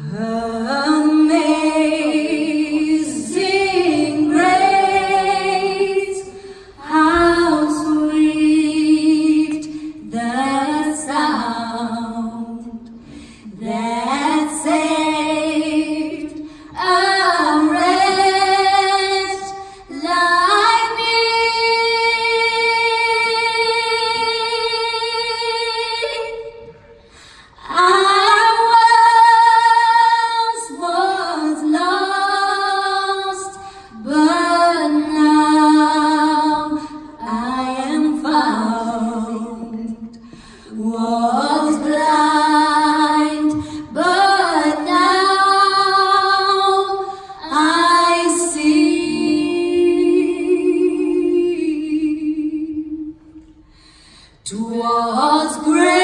Amazing was great.